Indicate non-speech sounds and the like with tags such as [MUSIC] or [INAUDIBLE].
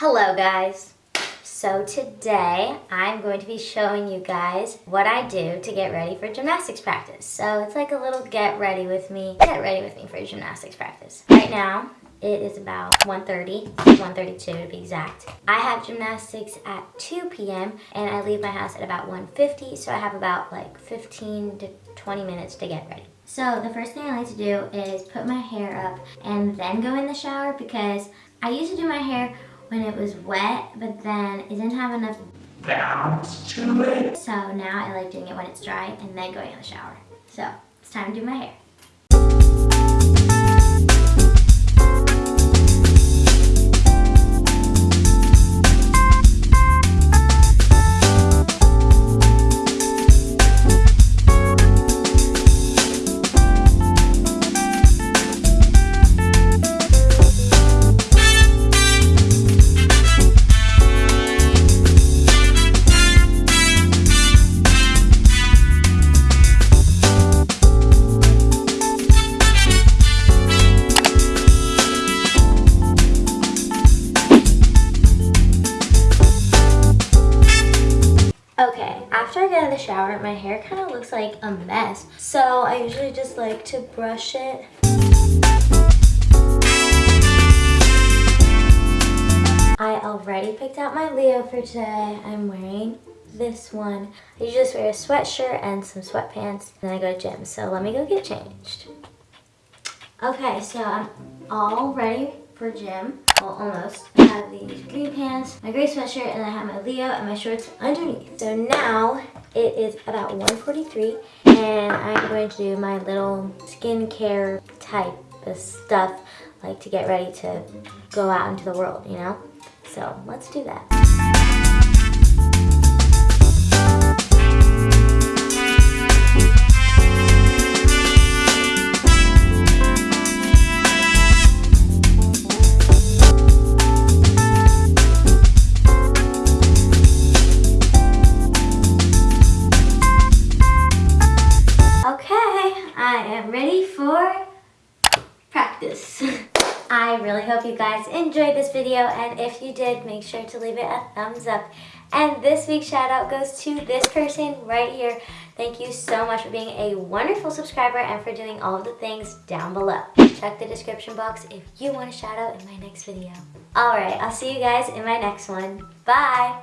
Hello guys. So today I'm going to be showing you guys what I do to get ready for gymnastics practice. So it's like a little get ready with me, get ready with me for gymnastics practice. Right now it is about 1.30, 1.32 to be exact. I have gymnastics at 2 p.m. and I leave my house at about 1.50 so I have about like 15 to 20 minutes to get ready. So the first thing I like to do is put my hair up and then go in the shower because I used to do my hair when it was wet, but then it didn't have enough bounce to it. So now I like doing it when it's dry and then going in the shower. So it's time to do my hair. Okay, after I get out of the shower, my hair kind of looks like a mess. So I usually just like to brush it. I already picked out my Leo for today. I'm wearing this one. I just wear a sweatshirt and some sweatpants. And then I go to gym. So let me go get changed. Okay, so I'm all ready for gym. Well, almost. I have these green pants, my gray sweatshirt, and I have my Leo and my shorts underneath. So now it is about 1.43 and I'm going to do my little skincare type of stuff like to get ready to go out into the world, you know? So let's do that. For practice. [LAUGHS] I really hope you guys enjoyed this video and if you did, make sure to leave it a thumbs up. And this week's shout out goes to this person right here. Thank you so much for being a wonderful subscriber and for doing all of the things down below. Check the description box if you want a shout out in my next video. Alright, I'll see you guys in my next one. Bye!